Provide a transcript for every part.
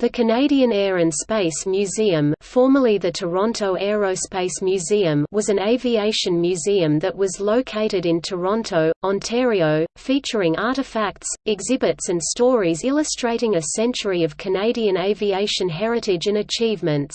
The Canadian Air and Space Museum formerly the Toronto Aerospace Museum was an aviation museum that was located in Toronto, Ontario, featuring artifacts, exhibits and stories illustrating a century of Canadian aviation heritage and achievements.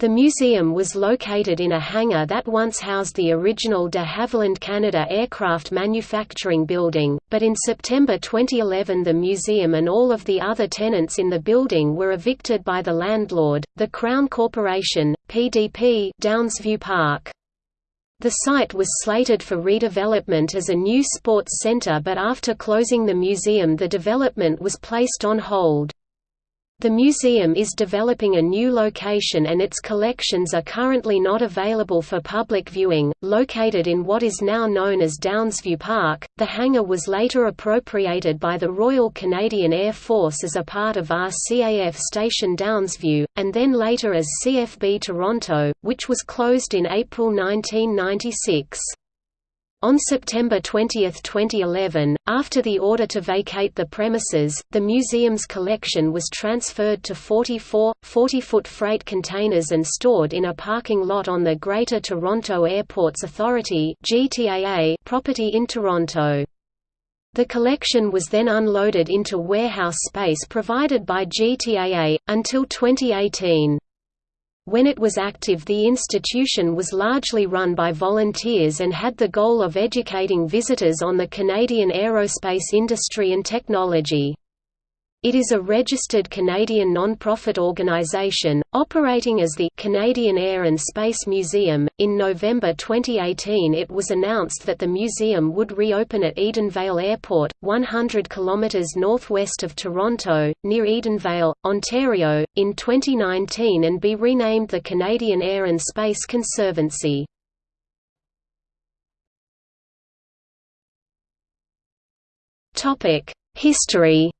The museum was located in a hangar that once housed the original de Havilland Canada aircraft manufacturing building, but in September 2011 the museum and all of the other tenants in the building were evicted by the landlord, the Crown Corporation, PDP Downsview Park. The site was slated for redevelopment as a new sports centre but after closing the museum the development was placed on hold. The museum is developing a new location and its collections are currently not available for public viewing. Located in what is now known as Downsview Park, the hangar was later appropriated by the Royal Canadian Air Force as a part of RCAF Station Downsview, and then later as CFB Toronto, which was closed in April 1996. On September 20, 2011, after the order to vacate the premises, the museum's collection was transferred to 44, 40-foot freight containers and stored in a parking lot on the Greater Toronto Airports Authority property in Toronto. The collection was then unloaded into warehouse space provided by GTAA, until 2018. When it was active the institution was largely run by volunteers and had the goal of educating visitors on the Canadian aerospace industry and technology. It is a registered Canadian non-profit organisation, operating as the Canadian Air and Space Museum. In November 2018, it was announced that the museum would reopen at Edenvale Airport, 100 km northwest of Toronto, near Edenvale, Ontario, in 2019 and be renamed the Canadian Air and Space Conservancy. History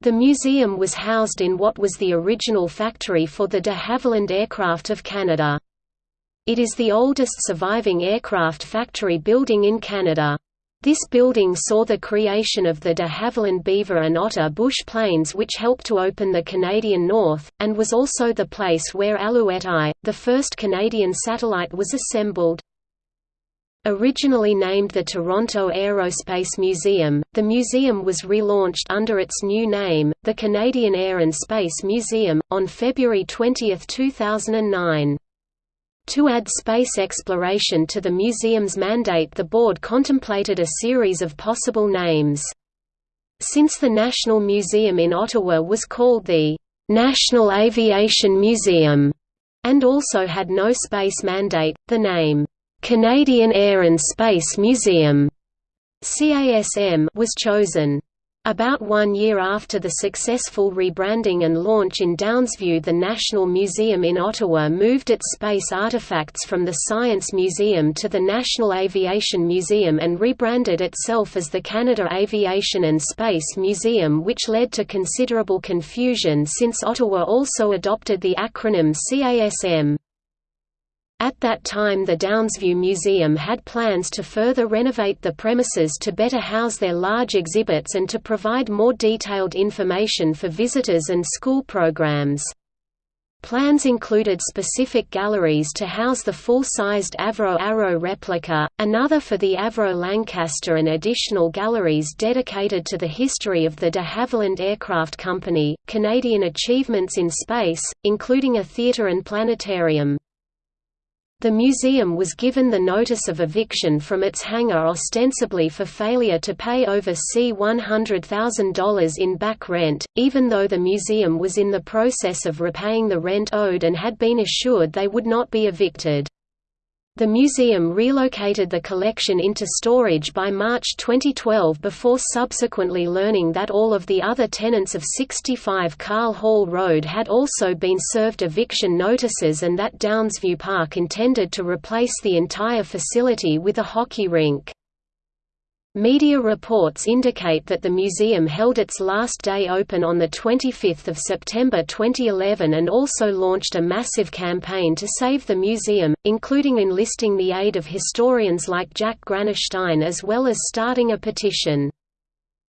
The museum was housed in what was the original factory for the de Havilland Aircraft of Canada. It is the oldest surviving aircraft factory building in Canada. This building saw the creation of the de Havilland Beaver and Otter bush planes which helped to open the Canadian North, and was also the place where Alouette I, the first Canadian satellite was assembled. Originally named the Toronto Aerospace Museum, the museum was relaunched under its new name, the Canadian Air and Space Museum, on February 20, 2009. To add space exploration to the museum's mandate the board contemplated a series of possible names. Since the National Museum in Ottawa was called the National Aviation Museum, and also had no space mandate, the name Canadian Air and Space Museum CASM was chosen. About one year after the successful rebranding and launch in Downsview the National Museum in Ottawa moved its space artifacts from the Science Museum to the National Aviation Museum and rebranded itself as the Canada Aviation and Space Museum which led to considerable confusion since Ottawa also adopted the acronym CASM. At that time the Downsview Museum had plans to further renovate the premises to better house their large exhibits and to provide more detailed information for visitors and school programs. Plans included specific galleries to house the full-sized Avro Arrow replica, another for the Avro Lancaster and additional galleries dedicated to the history of the de Havilland Aircraft Company, Canadian achievements in space, including a theatre and planetarium. The museum was given the notice of eviction from its hangar ostensibly for failure to pay over C$100,000 in back rent, even though the museum was in the process of repaying the rent owed and had been assured they would not be evicted. The museum relocated the collection into storage by March 2012 before subsequently learning that all of the other tenants of 65 Carl Hall Road had also been served eviction notices and that Downsview Park intended to replace the entire facility with a hockey rink. Media reports indicate that the museum held its last day open on 25 September 2011 and also launched a massive campaign to save the museum, including enlisting the aid of historians like Jack Granatstein as well as starting a petition.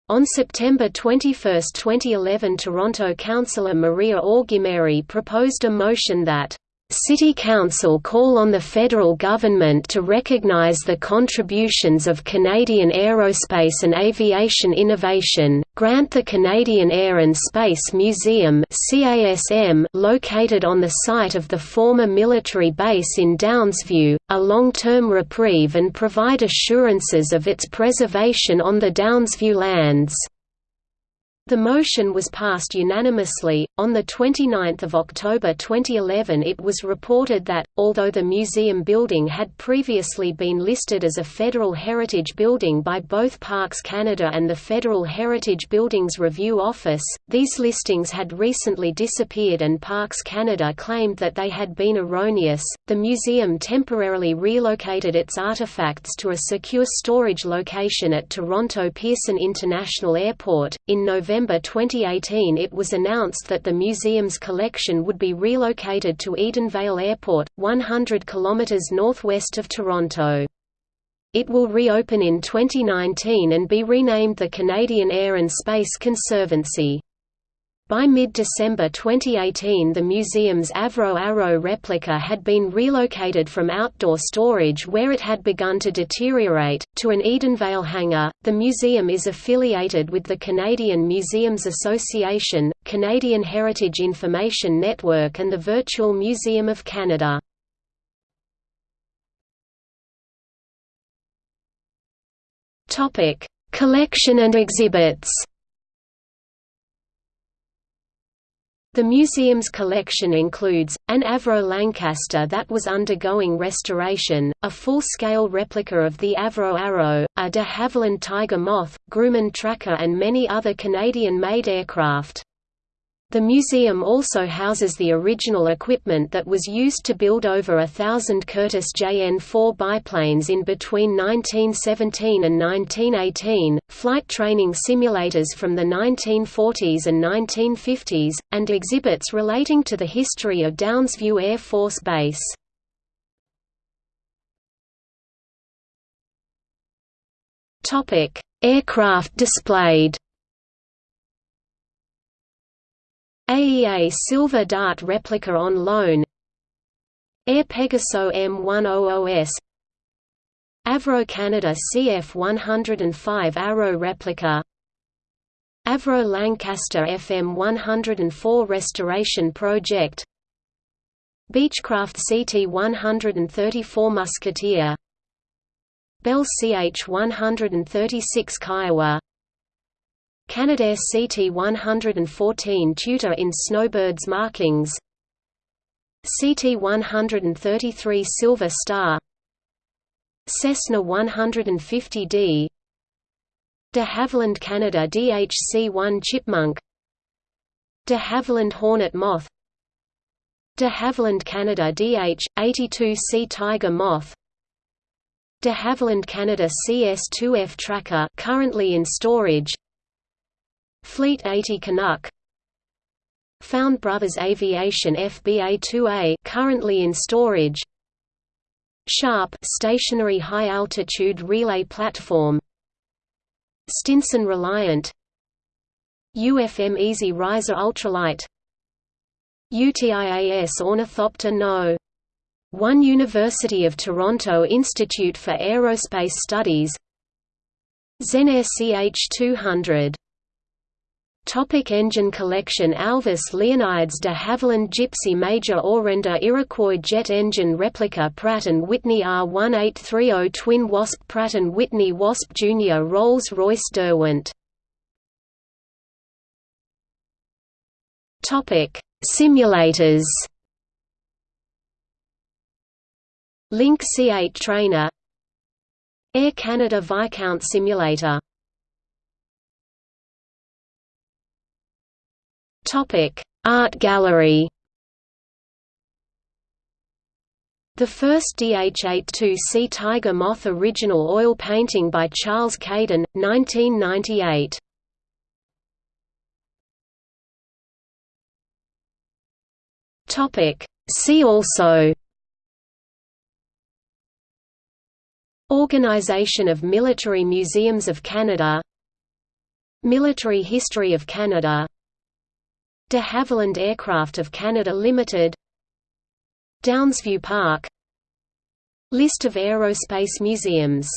On September 21, 2011 Toronto councillor Maria Augimeri proposed a motion that City Council call on the federal government to recognize the contributions of Canadian aerospace and aviation innovation, grant the Canadian Air and Space Museum located on the site of the former military base in Downsview, a long-term reprieve and provide assurances of its preservation on the Downsview lands. The motion was passed unanimously. On the 29th of October 2011, it was reported that although the museum building had previously been listed as a federal heritage building by both Parks Canada and the Federal Heritage Buildings Review Office, these listings had recently disappeared and Parks Canada claimed that they had been erroneous. The museum temporarily relocated its artifacts to a secure storage location at Toronto Pearson International Airport in November November 2018 it was announced that the museum's collection would be relocated to Edenvale Airport, 100 km northwest of Toronto. It will reopen in 2019 and be renamed the Canadian Air and Space Conservancy. By mid-December 2018 the museum's Avro Arrow replica had been relocated from outdoor storage where it had begun to deteriorate, to an Edenvale hangar. The museum is affiliated with the Canadian Museums Association, Canadian Heritage Information Network and the Virtual Museum of Canada. Collection and exhibits The museum's collection includes, an Avro Lancaster that was undergoing restoration, a full-scale replica of the Avro Arrow, a de Havilland Tiger Moth, Grumman Tracker and many other Canadian-made aircraft. The museum also houses the original equipment that was used to build over a thousand Curtiss JN-4 biplanes in between 1917 and 1918, flight training simulators from the 1940s and 1950s, and exhibits relating to the history of Downsview Air Force Base. Aircraft displayed AEA Silver Dart replica on loan. Air Pegaso M100S Avro Canada CF105 Arrow replica. Avro Lancaster FM104 restoration project. Beechcraft CT134 Musketeer. Bell CH136 Kiowa Canadair CT-114 Tutor in Snowbird's markings. CT-133 Silver Star. Cessna 150D de Havilland Canada DHC-1 Chipmunk. De Havilland Hornet Moth. De Havilland Canada DH-82C Tiger Moth. De Havilland Canada CS-2F Tracker currently in storage Fleet 80 Canuck. Found Brothers Aviation FBA-2A currently in storage. Sharp stationary high-altitude relay platform. Stinson Reliant. UFM Easy Riser Ultralight. UTIAS Ornithopter No. 1 University of Toronto Institute for Aerospace Studies. Zenair CH-200 Topic engine collection Alvis Leonides de Havilland Gipsy Major Orenda Iroquois jet engine replica Pratt & Whitney R1830 Twin Wasp Pratt & Whitney Wasp Jr. Rolls-Royce Derwent. Simulators. Link C8 Trainer. Air Canada Viscount Simulator Topic: Art Gallery. The first DH-82C Tiger Moth original oil painting by Charles Caden, 1998. Topic: See also Organization of Military Museums of Canada Military history of Canada De Havilland Aircraft of Canada Limited Downsview Park List of aerospace museums